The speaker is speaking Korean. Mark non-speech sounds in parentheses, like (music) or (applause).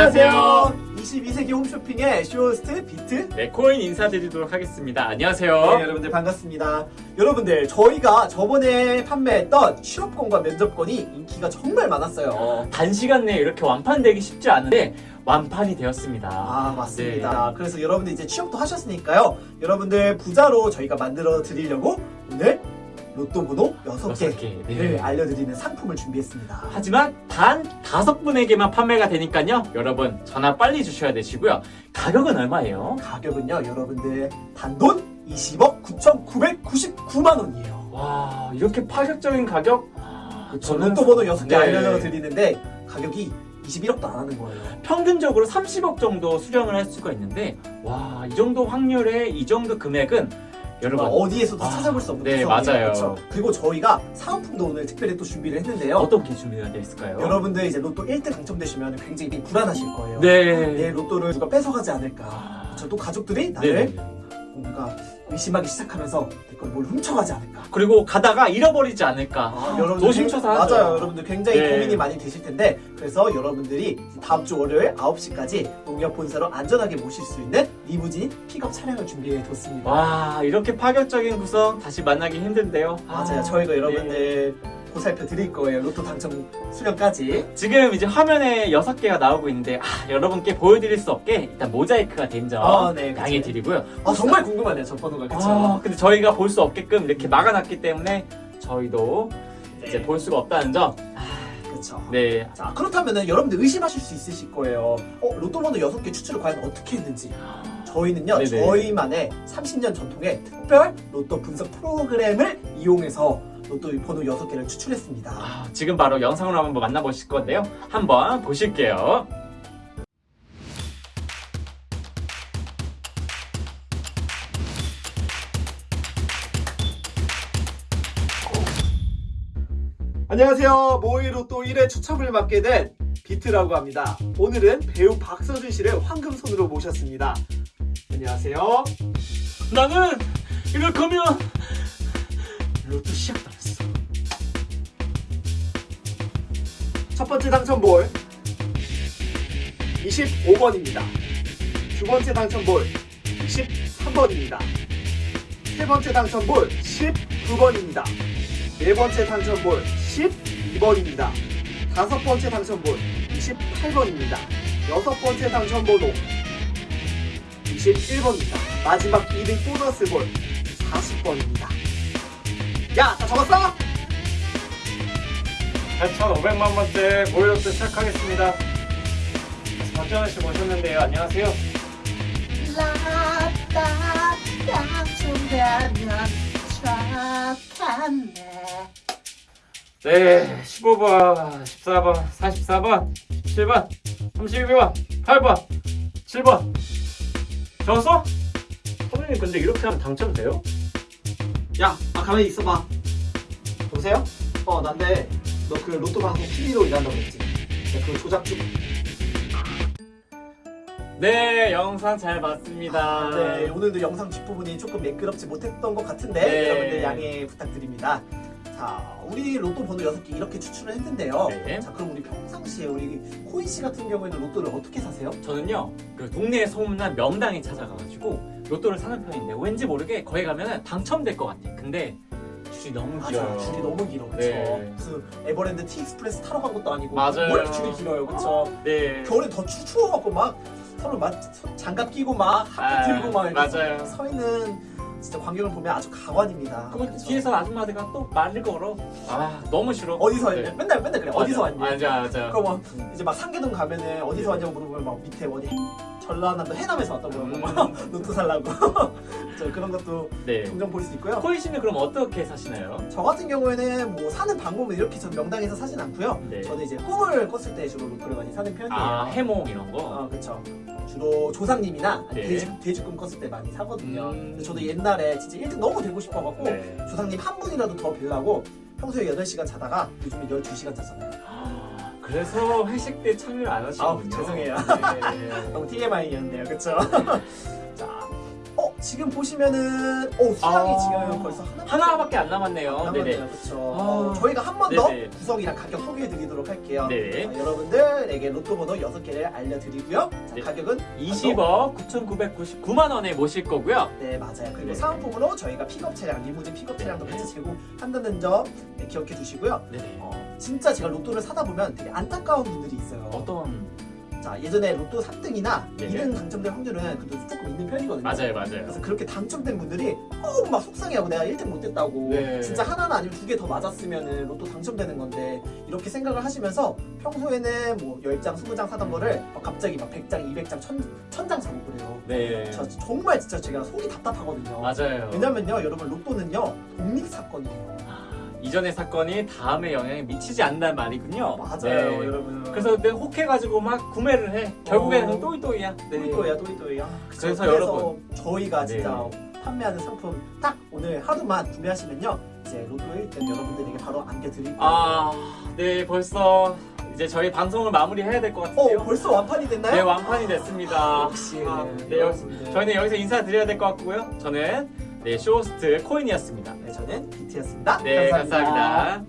안녕하세요. 22세기 홈쇼핑의 쇼호스트 비트. 네, 코인 인사드리도록 하겠습니다. 안녕하세요. 네, 여러분들 반갑습니다. 여러분들 저희가 저번에 판매했던 취업권과 면접권이 인기가 정말 많았어요. 단시간 내에 이렇게 완판되기 쉽지 않은데 완판이 되었습니다. 아 맞습니다. 그래서 여러분들 이제 취업도 하셨으니까요. 여러분들 부자로 저희가 만들어 드리려고 오늘 로또 번호 6개, 여섯 개, 네. 를 알려드리는 상품을 준비했습니다. 하지만 단 다섯 분에게만 판매가 되니까요. 여러분 전화 빨리 주셔야 되시고요. 가격은 얼마예요? 가격은요 여러분들 단돈 20억 9,999만 원이에요. 와 이렇게 파격적인 가격? 저 로또 번호 6개 네. 알려드리는데 가격이 21억도 안 하는 거예요. 평균적으로 30억 정도 수령을 할 수가 있는데 와 이 정도 확률에 이 정도 금액은 여러분 어디에서도 아, 찾아볼 수 없는 네. 맞아요. 그렇죠? 그리고 저희가 사은품도 오늘 특별히 또 준비를 했는데요. 어떤 게 준비가 되어 있을까요? 여러분들 이제 로또 1등 당첨되시면 굉장히 불안하실 거예요. 네. 내 로또를 누가 뺏어가지 않을까. 아, 그렇죠? 또 가족들이 나를 네. 뭔가 의심하기 시작하면서 내걸 뭘 훔쳐가지 않을까. 그리고 가다가 잃어버리지 않을까. 여러분들 노심초사 굉- 하죠. 맞아요. 여러분들 굉장히 네. 고민이 많이 되실 텐데 그래서 여러분들이 다음 주 월요일 9시까지 농협 본사로 안전하게 모실 수 있는 리무진 픽업 차량을 준비해 뒀습니다. 와 이렇게 파격적인 구성 다시 만나기 힘든데요. 맞아요. 아, 저희가 네. 여러분들 보살펴 드릴 거예요. 로또 당첨 수령까지. 지금 이제 화면에 여섯 개가 나오고 있는데 아, 여러분께 보여드릴 수 없게 일단 모자이크가 된점 아, 네. 양해 드리고요. 아 정말 궁금하네요. 저 번호가 그쵸? 아, 근데 저희가 볼 수 없게끔 이렇게 막아놨기 때문에 저희도 이제 볼 수가 없다는 점. 그쵸. 네. 자 그렇다면은 여러분들 의심하실 수 있으실 거예요. 어 로또 번호 6개 추출을 과연 어떻게 했는지. 저희는요 네네. 저희만의 30년 전통의 특별 로또 분석 프로그램을 이용해서 로또 번호 6개를 추출했습니다. 아, 지금 바로 영상으로 한번 만나보실 건데요. 한번 보실게요. 안녕하세요. 모의 로또 1회 추첨을 맡게 된 비트라고 합니다. 오늘은 배우 박서준 씨를 황금손으로 모셨습니다. 안녕하세요. 나는 이럴 거면 로또 시작도 안 했어. 첫 번째 당첨 볼 25번입니다. 두 번째 당첨 볼 23번입니다. 세 번째 당첨 볼 19번입니다. 네 번째 당첨 볼 12번입니다. 다섯 번째 당첨 볼 28번입니다. 여섯 번째 당첨 번호 21번입니다. 마지막 2등 보너스 볼 40번입니다. 야, 다 적었어? 8,500만 번째 모의로또 시작하겠습니다. 박정현 씨 모셨는데요. 안녕하세요. 네, 15번, 14번, 44번, 7번, 32번, 8번, 7번. 적었어? 선생님 근데 이렇게 하면 당첨돼요? 야, 아 가만히 있어봐. 여보세요? 어, 난데 너 그 로또 방송 PD로 일한다고 했지? 그 조작 중. 네, 영상 잘 봤습니다. 네, 오늘도 영상 뒷부분이 조금 매끄럽지 못했던 것 같은데 네. 여러분들 양해 부탁드립니다. 자, 우리 로또 번호 6개 이렇게 추출을 했는데요. 네. 자, 그럼 우리 평상시에 우리 코인 씨 같은 경우에는 로또를 어떻게 사세요? 저는요, 그 동네에 소문난 명당에 찾아가가지고 로또를 사는 편인데 왠지 모르게 거기 가면 당첨될 것 같아. 근데 줄이 너무 길어요. 맞아, 줄이 너무 길어, 그쵸? 네. 무슨 에버랜드 티익스프레스 타러 간 것도 아니고 맞아요. 왜 이렇게 줄이 길어요, 그쵸? 네. 겨울에 더 추, 추워갖고 막 서로 막 장갑 끼고 막 하트 아, 들고 막 이렇게 맞아요. 서 있는 진짜 광경을 보면 아주 가관입니다. 그럼 그쵸? 뒤에서 아줌마들과 또 말을 걸어. 아, 너무 싫어. 어디서 왔냐? 네. 맨날 맨날 그래. 어디서 왔냐? 맞아, 맞아. 그거 막 이제 막 상계동 가면은 어디서 왔냐고 물어보면 막 밑에 어디 전라남도 해남에서 왔다고 그러고 막 (laughs) 음, 로또 살라고 (laughs) 저 그런 것도 네. 종종 볼 수 있고요. 코인 씨는 그럼 어떻게 사시나요? 저 같은 경우에는 뭐 사는 방법은 이렇게 전 명당에서 사진 않고요. 네. 저는 이제 꿈을 꿨을 때 주로 로또를 많이 사는 편이에요. 아, 해몽 이런 거? 어, 그쵸. 주로 조상님이나 네. 돼지, 돼지꿈 꿨을 때 많이 사거든요. 음. 저도 옛날에 진짜 1등 너무 되고 싶어갖고 네. 조상님 한 분이라도 더 뵈려고 평소에 8시간 자다가 요즘에 12시간 잤잖아요. 아, 그래서 회식 때 참여를 안 하시군요. 아우, 죄송해요. 네. (laughs) 너무 TMI였네요. 그쵸? (laughs) 자, 어? 지금 보시면은 오 수량이 아. 지금 벌써 하나 하나밖에 안 남았네요. 그렇죠. 아. 저희가 한 번 더. 구성이랑 가격 소개해드리도록 할게요. 네. 자, 여러분들에게 로또 번호 6개를 알려드리고요. 자, 네. 가격은 20억 9,999만 원에 모실 거고요. 네 맞아요. 그리고 네. 사은품으로 저희가 픽업 차량, 리무진 픽업 차량도 같이 제공한다는 점 네, 기억해 주시고요. 네네. 어, 진짜 제가 로또를 사다 보면 되게 안타까운 분들이 있어요. 어떤 자 예전에 로또 3등이나 네네. 2등 당첨될 확률은 그래도 조금 있는 편이거든요. 맞아요, 맞아요. 그래서 그렇게 당첨된 분들이 너무 막 속상해하고 내가 1등 못했다고 네. 진짜 하나나 아니면 두 개 더 맞았으면 로또 당첨되는 건데 이렇게 생각을 하시면서 평소에는 뭐 10장, 20장 사던 거를 막 갑자기 막 100장, 200장, 1000, 1000장 사고 그래요. 네. 저 정말 진짜 제가 속이 답답하거든요. 맞아요. 왜냐면요 여러분 로또는요 독립 사건이에요. 이전의 사건이 다음에 영향에 미치지 않는다는 말이군요. 맞아요 네. 여러분. 그래서 내가 혹해가지고 막 구매를 해. 결국에는 어. 또이또이야. 네. 또이또야 또이또야. 그래서 여러분. 저희가 네. 진짜 판매하는 상품 딱 오늘 하루만 구매하시면요 이제 로또 1등 여러분들에게 바로 안겨드릴 거예요. 아, 네 벌써 이제 저희 방송을 마무리해야 될 것 같은데요. 어 벌써 완판이 됐나요? 네 완판이 됐습니다. 역시 아, 네, 여러분들. 저희는 여기서 인사드려야 될 것 같고요. 저는 네 쇼호스트 코인이었습니다. 네 저는 비트였습니다. 네 감사합니다.